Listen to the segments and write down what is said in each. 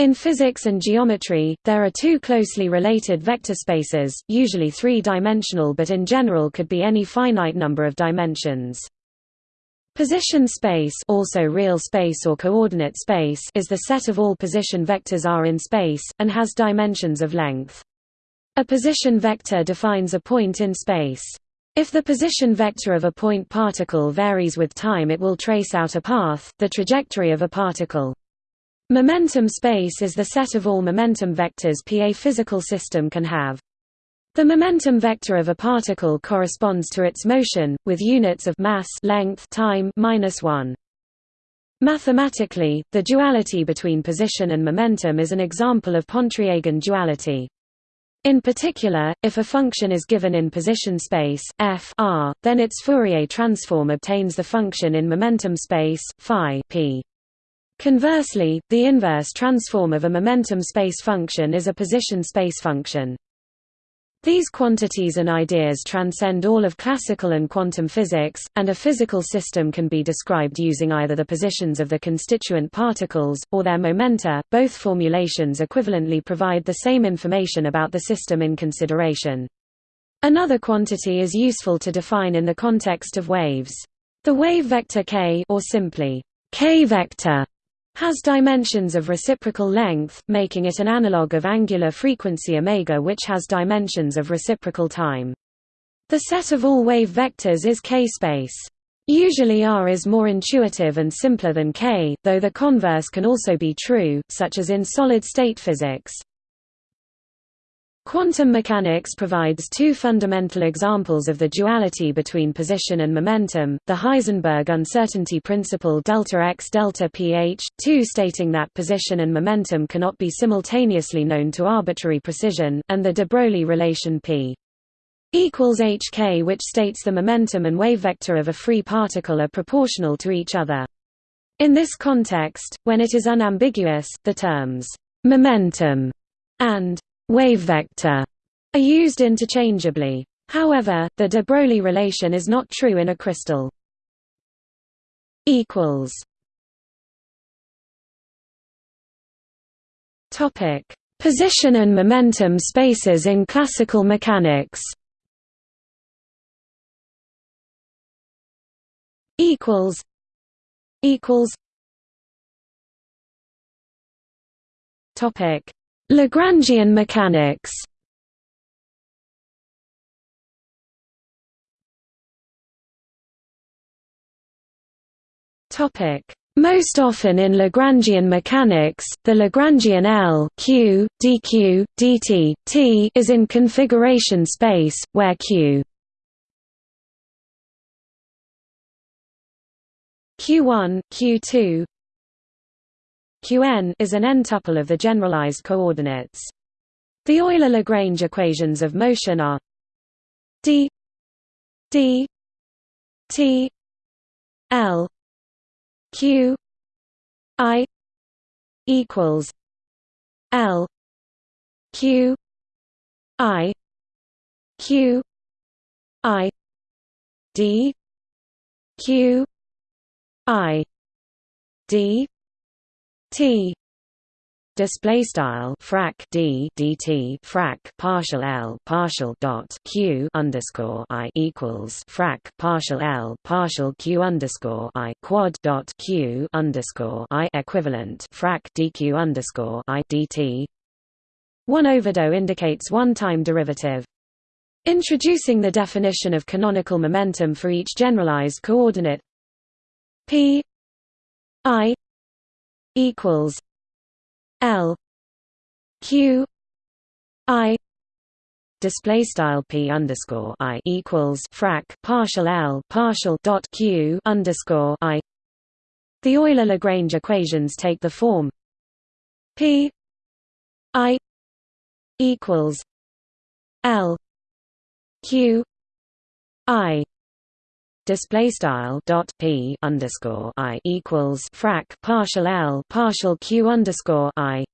In physics and geometry, there are two closely related vector spaces, usually three-dimensional but in general could be any finite number of dimensions. Position space also real space or coordinate space is the set of all position vectors R in space, and has dimensions of length. A position vector defines a point in space. If the position vector of a point particle varies with time it will trace out a path, the trajectory of a particle. Momentum space is the set of all momentum vectors P a physical system can have. The momentum vector of a particle corresponds to its motion, with units of mass length time minus 1. Mathematically, the duality between position and momentum is an example of Pontryagin duality. In particular, if a function is given in position space f r, then its Fourier transform obtains the function in momentum space phi p. Conversely, the inverse transform of a momentum space function is a position space function. These quantities and ideas transcend all of classical and quantum physics, and a physical system can be described using either the positions of the constituent particles, or their momenta. Both formulations equivalently provide the same information about the system in consideration. Another quantity is useful to define in the context of waves. The wave vector k or simply k vector has dimensions of reciprocal length, making it an analog of angular frequency omega which has dimensions of reciprocal time. The set of all wave vectors is k-space. Usually R is more intuitive and simpler than K, though the converse can also be true, such as in solid-state physics. Quantum mechanics provides two fundamental examples of the duality between position and momentum, the Heisenberg uncertainty principle delta x delta ph, 2 stating that position and momentum cannot be simultaneously known to arbitrary precision, and the de Broglie relation p equals hk which states the momentum and wave vector of a free particle are proportional to each other. In this context, when it is unambiguous, the terms momentum and wave vector are used interchangeably. However, the de Broglie relation is not true in a crystal. equals Topic: Position and momentum spaces in classical mechanics. Equals. Equals. Topic: Lagrangian mechanics. Topic. Most often in Lagrangian mechanics, the Lagrangian L Q, dq, dt, t is in configuration space, where Q Q1, Q2, Qn is an n-tuple of the generalized coordinates. The Euler-Lagrange equations of motion are d d t l q i equals l q i q i d q i d T display style frac d dt frac partial l partial dot q underscore i equals frac partial l partial q underscore i quad dot q underscore i equivalent frac dq underscore i dt. One overdo indicates one-time derivative. Introducing the definition of canonical momentum for each generalized coordinate p i equals L Q I display style p underscore i equals frac partial l partial dot q underscore i. The Euler Lagrange equations take the form p i equals l q i display style dot p underscore i equals frac partial l partial q underscore i.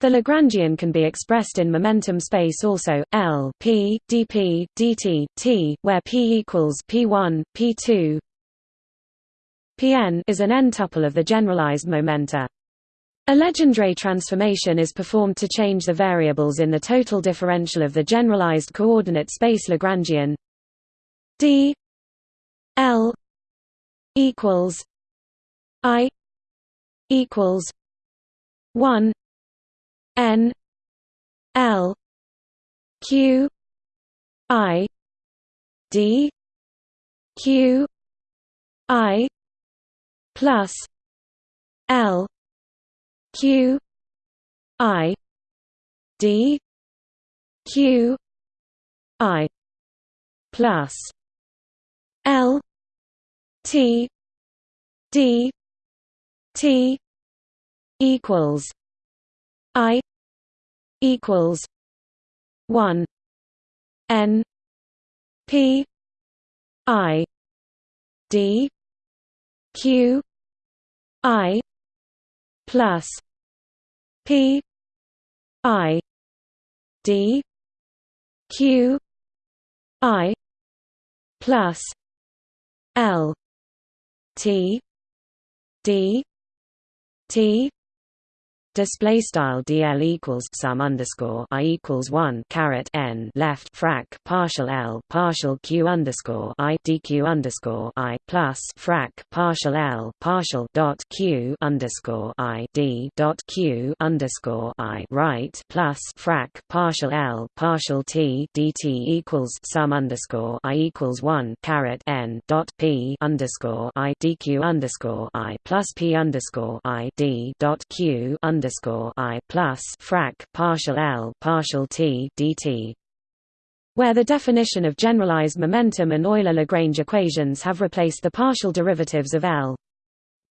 The Lagrangian can be expressed in momentum space also l p dp dt t, where p equals p1 p2. Pn is an n-tuple of the generalized momenta. A Legendre transformation is performed to change the variables in the total differential of the generalized coordinate space Lagrangian d l equals i equals 1 n l q i d q i plus l q i d q i plus l t d t equals i equals 1 n p i d q i plus p i d q i plus l t d t display style dl equals sum underscore i equals one caret n left frac partial l partial q underscore i dq underscore i plus frac partial l partial dot q underscore i d dot q underscore i right plus frac partial l partial t dt equals sum underscore i equals one caret n dot p underscore i dq underscore i plus p underscore i d dot q underscore underscore I plus frac partial L partial T dt where the definition of generalized momentum and Euler-Lagrange equations have replaced the partial derivatives of L.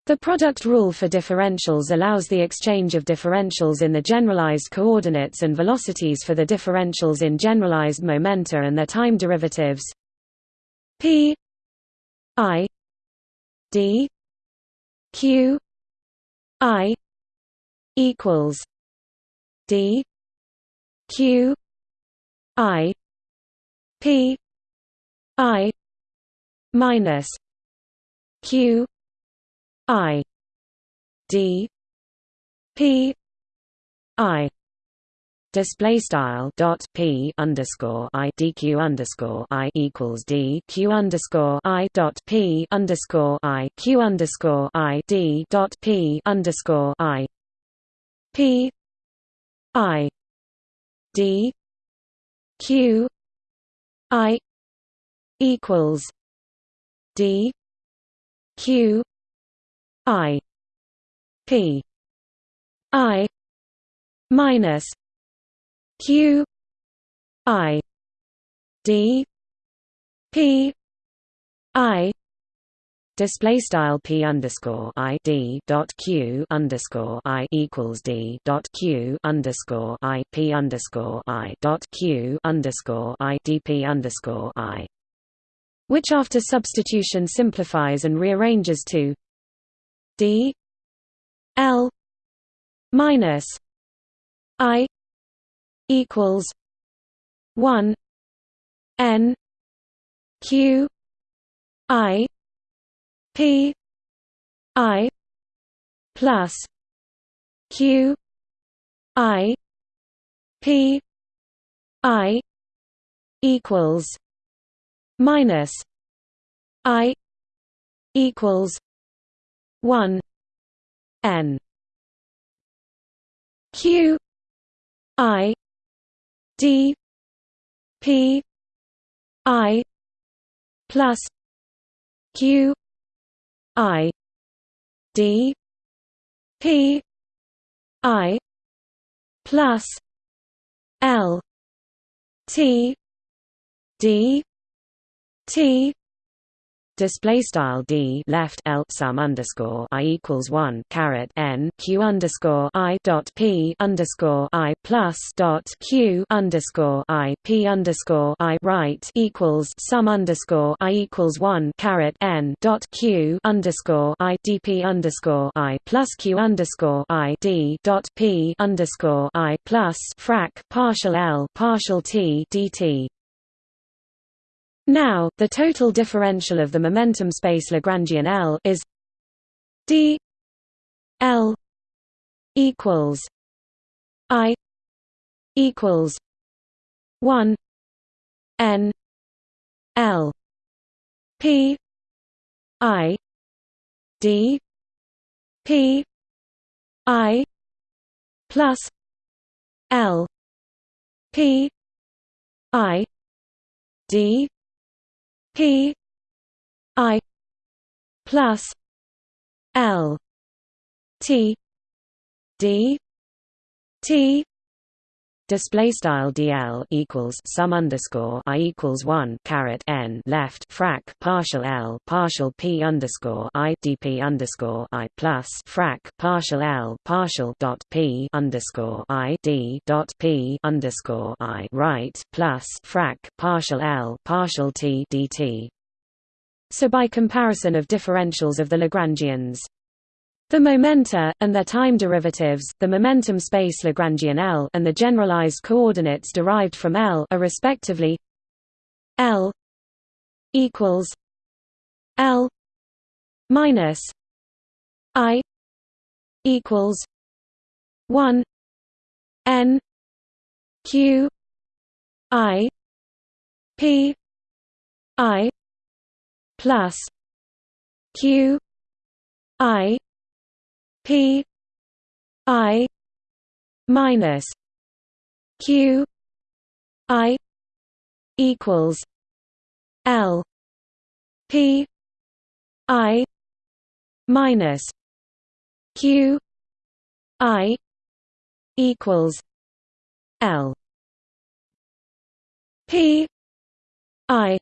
The product rule for differentials allows the exchange of differentials in the generalized coordinates and velocities for the differentials in generalized momenta and their time derivatives p i d q i equals D Q I P I minus Q I D P I. Display style dot p underscore i dq underscore i equals d q underscore i dot p underscore i q underscore i d dot p underscore i P I D Q I equals D Q I P I minus Q I D P I display style p underscore i d dot q underscore i equals d dot q underscore i p underscore i dot q underscore i dp underscore i, which after substitution simplifies and rearranges to d l minus i equals one n q i P I plus Q I P I equals minus I equals one N. Q I D P I plus Q I D P I plus L T D T display style d left l sum underscore i equals one caret n q underscore i dot p underscore i plus dot q underscore i p underscore i right equals sum underscore i equals one caret n dot q underscore i dp underscore i plus q underscore i d dot p underscore i plus frac partial l partial t dt now, the total differential of the momentum space Lagrangian L is d L equals I equals one N L P I D P I plus L P I D P I plus L T D T display style dl equals sum underscore i equals one caret n left frac partial l partial p underscore i dp underscore i plus frac partial l partial dot p underscore i d dot p underscore i right plus frac partial l partial t dt. So by comparison of differentials of the Lagrangians the momenta, and their time derivatives, the momentum space Lagrangian L and the generalized coordinates derived from L are respectively L equals L minus I equals one N Q I P I plus Q I P I minus Q I equals L P I minus Q I equals L P I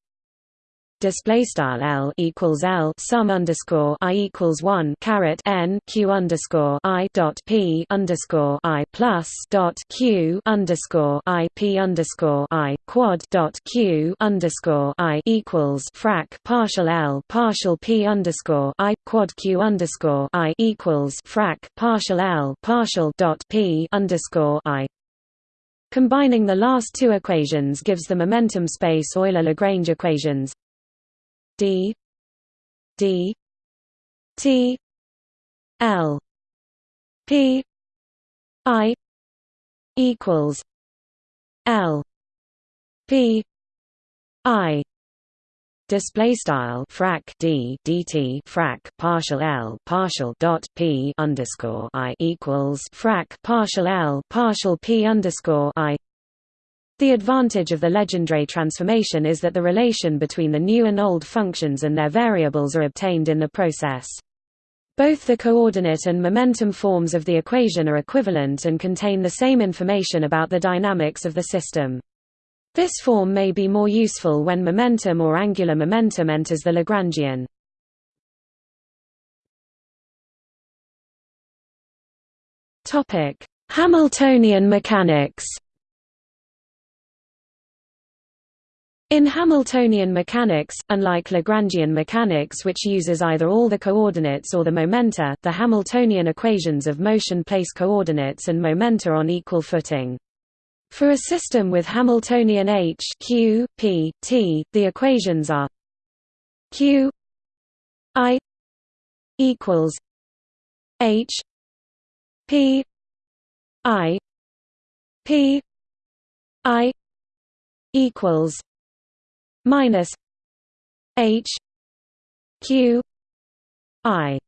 display style L equals L sum underscore I equals one caret N Q underscore I dot P underscore I plus dot Q underscore I P underscore I quad dot Q underscore I equals frac partial L partial P underscore I quad Q underscore I equals frac partial L partial dot P underscore I. Combining the last two equations gives the momentum space Euler-Lagrange equations d d t l p i equals l p i. Display style frac d dt frac partial l partial dot p underscore i equals frac partial l partial p underscore i the advantage of the Legendre transformation is that the relation between the new and old functions and their variables are obtained in the process. Both the coordinate and momentum forms of the equation are equivalent and contain the same information about the dynamics of the system. This form may be more useful when momentum or angular momentum enters the Lagrangian. Hamiltonian mechanics In Hamiltonian mechanics, unlike Lagrangian mechanics which uses either all the coordinates or the momenta, the Hamiltonian equations of motion place coordinates and momenta on equal footing. For a system with Hamiltonian H Q, P, T, the equations are Q I equals H P I P I equals minus H Q I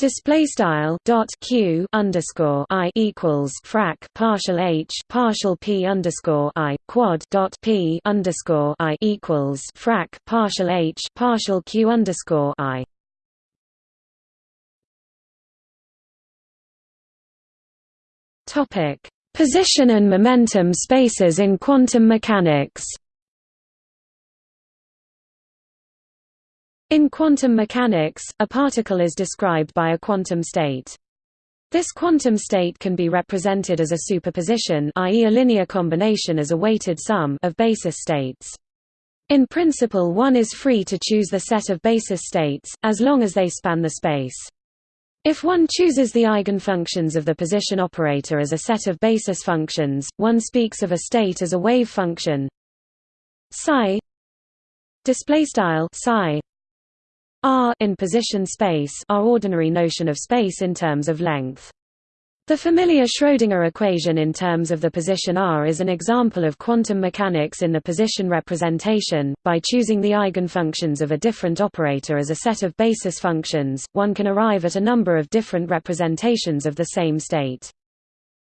Display style dot q underscore i equals frac partial h partial p underscore i quad dot p underscore i equals frac partial h partial q underscore i. Topic: Position and momentum spaces in quantum mechanics. In quantum mechanics, a particle is described by a quantum state. This quantum state can be represented as a superposition i.e. a linear combination as a weighted sum of basis states. In principle one is free to choose the set of basis states, as long as they span the space. If one chooses the eigenfunctions of the position operator as a set of basis functions, one speaks of a state as a wave function psi R in position space our ordinary notion of space in terms of length. The familiar Schrödinger equation in terms of the position r is an example of quantum mechanics in the position representation. By choosing the eigenfunctions of a different operator as a set of basis functions, one can arrive at a number of different representations of the same state.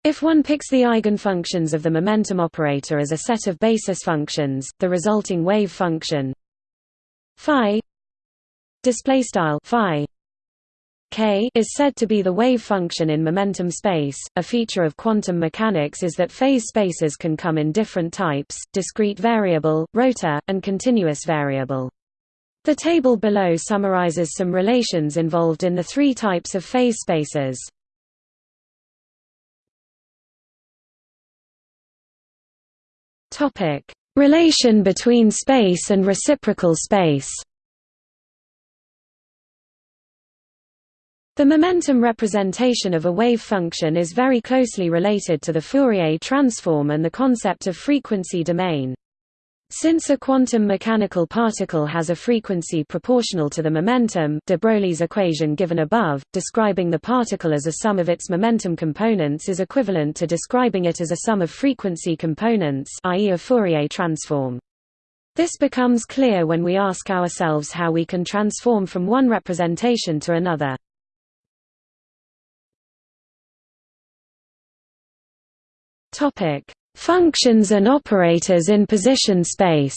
If one picks the eigenfunctions of the momentum operator as a set of basis functions, the resulting wave function phi display style phi k is said to be the wave function in momentum space. A feature of quantum mechanics is that phase spaces can come in different types: discrete variable, rotor, and continuous variable. The table below summarizes some relations involved in the three types of phase spaces. Topic: Relation between space and reciprocal space. The momentum representation of a wave function is very closely related to the Fourier transform and the concept of frequency domain. Since a quantum mechanical particle has a frequency proportional to the momentum de Broglie's equation given above, describing the particle as a sum of its momentum components is equivalent to describing it as a sum of frequency components i.e. a Fourier transform. This becomes clear when we ask ourselves how we can transform from one representation to another. Topic: Functions and operators in position space.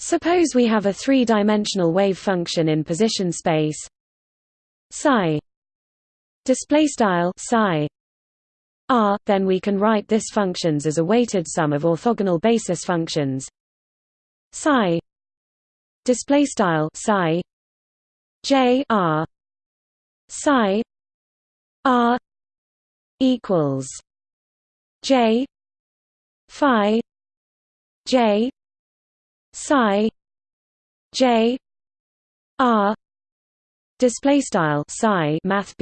Suppose we have a three-dimensional wave function in position space. Psi. Display style psi. R then we can write this functions as a weighted sum of orthogonal basis functions. Psi. Display style psi. J r. Psi R equals J Phi J Psi J R Display style psi math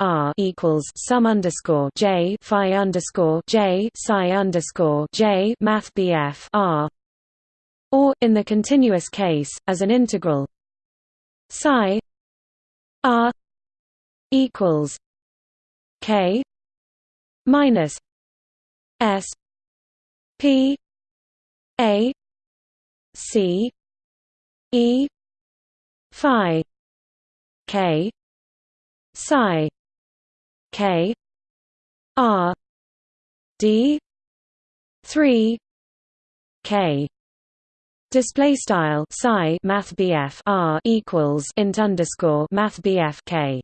R equals sum underscore J Phi underscore J Psi underscore J math R. Or in the continuous case as an integral psi R equals K minus S P A C E Phi K Psi K R D three K. Display style psi math R equals int underscore math K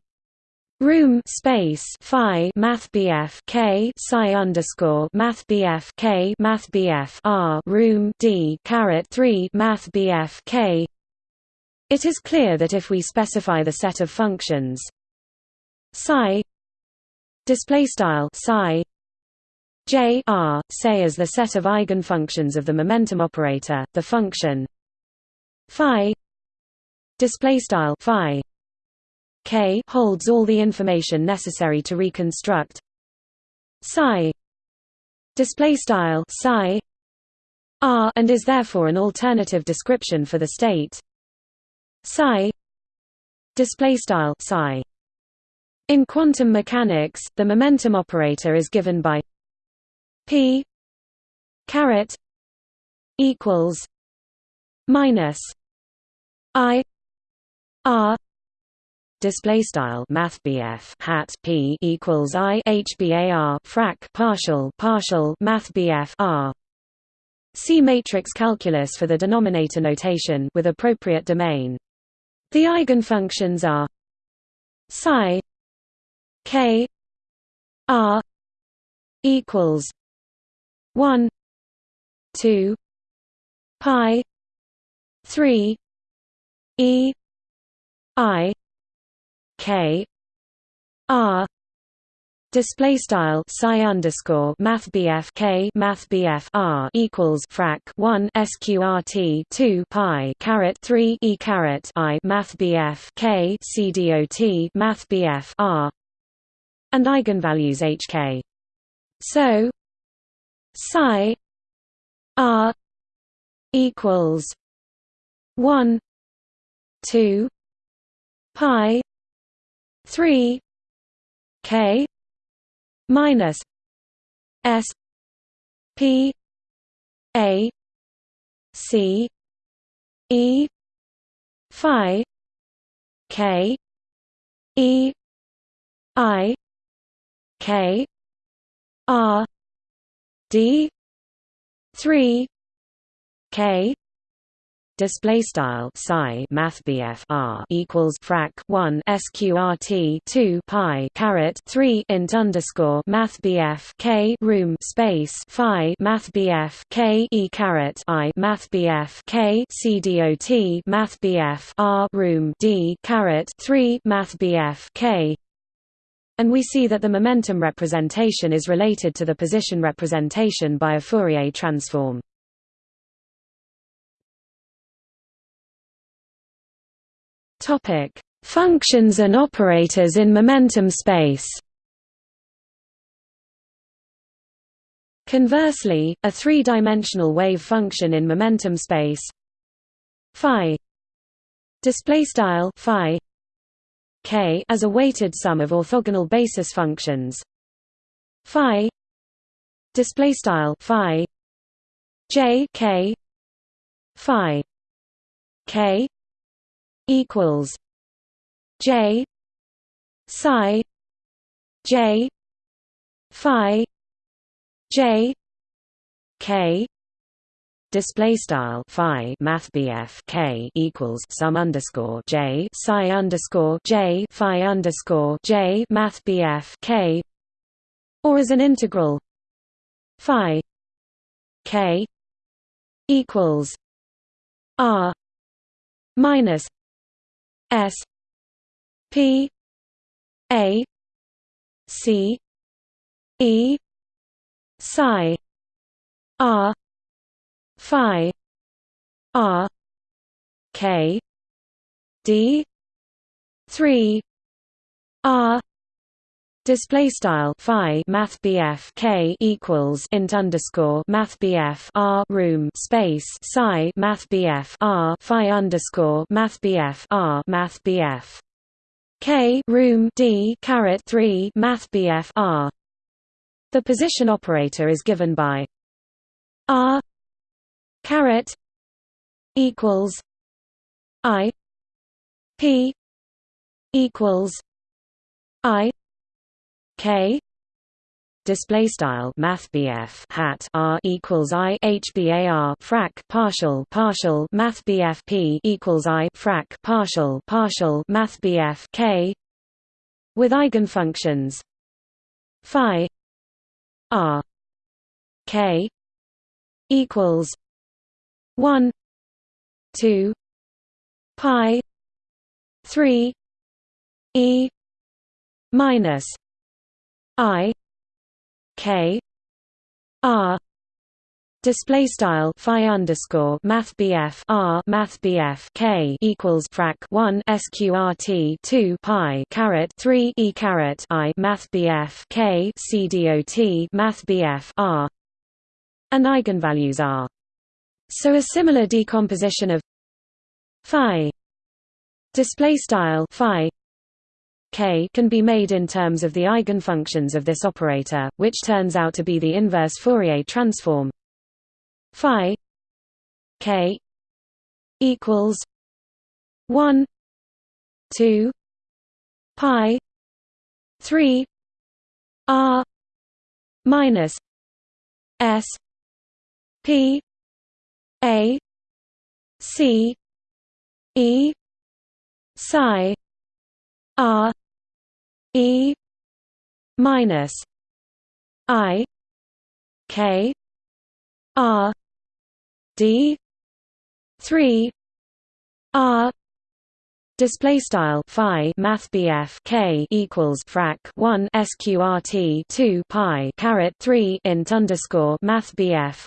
Room space phi math k psi underscore math k math r room d caret three math k. It is clear that if we specify the set of functions psi display style psi j r say as the set of eigenfunctions of the momentum operator, the function phi display style phi K holds all the information necessary to reconstruct. Psi. Display style psi. R and is therefore an alternative description for the state. Psi. Display style psi. In quantum mechanics the momentum operator is given by p caret equals minus i r display style math hat p equals i hbar frac partial partial math r See matrix calculus for the denominator notation with appropriate domain. The eigenfunctions are psi k r equals 1 2 pi 3 e i K R display style psi underscore math K math R equals frac 1 sqrt 2 pi caret 3 e caret I math K C dot math R and eigenvalues HK so psi R equals 1 2 pi 3 k minus s p a c e phi k e i k r d 3 k display style psi math BF R equals frac 1 sqrt 2 pi caret 3 int underscore math BF K room space phi math BF K e caret I math BF K cdot math BF R room D caret 3 math BF K and we see that the momentum representation is related to the position representation by a Fourier transform. Topic: Functions and operators in momentum space. Conversely, a three-dimensional wave function in momentum space. Phi. Display style phi. K as a weighted sum of orthogonal basis functions. Phi. Display style phi. J k. Phi. K equals J psi J phi J K. Display style phi math K equals sum underscore J psi underscore J phi underscore J math K. Or as an integral phi K equals R minus S P A C E psi R Phi R K D three R Display style phi math K equals int underscore math R room space psi math R phi underscore math R math K room D caret three math BF R. The position operator is given by R caret equals I P equals I K. Display style math hat R equals I HBAR frac partial partial math P equals I frac partial partial math K. With eigenfunctions. Phi. R. K. Equals. 1 2 pi. 3 e. Minus I K R Display style phi underscore math BF R math BF K equals frac one SQRT two pi caret three E caret I math BF K C dot math BF R and eigenvalues are. So a similar decomposition of phi display style phi K can be made in terms of the eigenfunctions of this operator, which turns out to be the inverse Fourier transform. Phi K equals 1 2 pi 3 r minus s p a c e psi r E minus I K R D three R Display style phi math K equals frac one SQRT two pi caret three int underscore math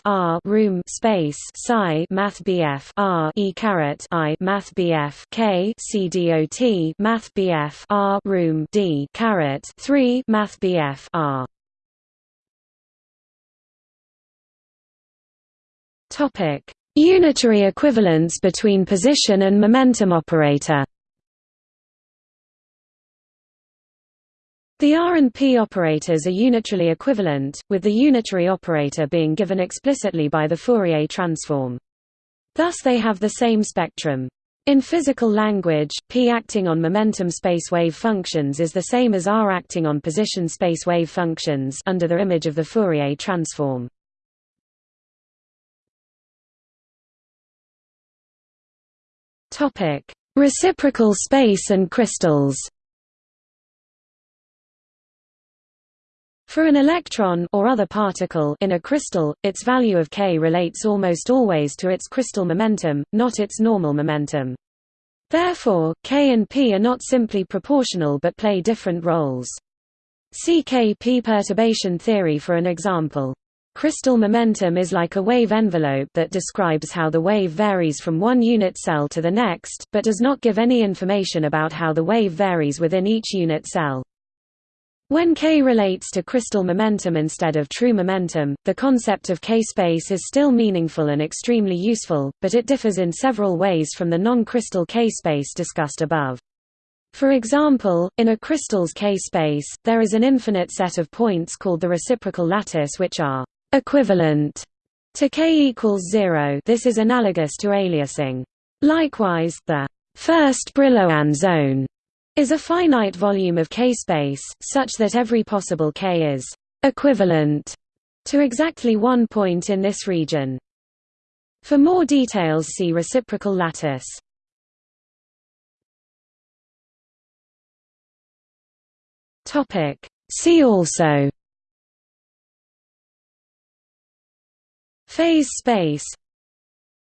R room space psi math R E caret I math K C dot math R room D caret three math BF R. Topic Unitary equivalence between position and momentum operator The R and P operators are unitarily equivalent, with the unitary operator being given explicitly by the Fourier transform. Thus they have the same spectrum. In physical language, P acting on momentum space wave functions is the same as R acting on position space wave functions under the image of the Fourier transform. Reciprocal space and crystals. For an electron or other particle in a crystal, its value of k relates almost always to its crystal momentum, not its normal momentum. Therefore, k and p are not simply proportional but play different roles. See k-p perturbation theory for an example. Crystal momentum is like a wave envelope that describes how the wave varies from one unit cell to the next, but does not give any information about how the wave varies within each unit cell. When K relates to crystal momentum instead of true momentum, the concept of K-space is still meaningful and extremely useful, but it differs in several ways from the non-crystal K-space discussed above. For example, in a crystal's K-space, there is an infinite set of points called the reciprocal lattice which are equivalent to K equals zero this is analogous to aliasing. Likewise, the first Brillouin zone is a finite volume of K-space, such that every possible K is equivalent to exactly one point in this region. For more details see reciprocal lattice. See also. Phase space.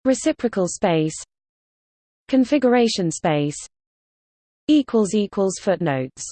Reciprocal space. Configuration space Footnotes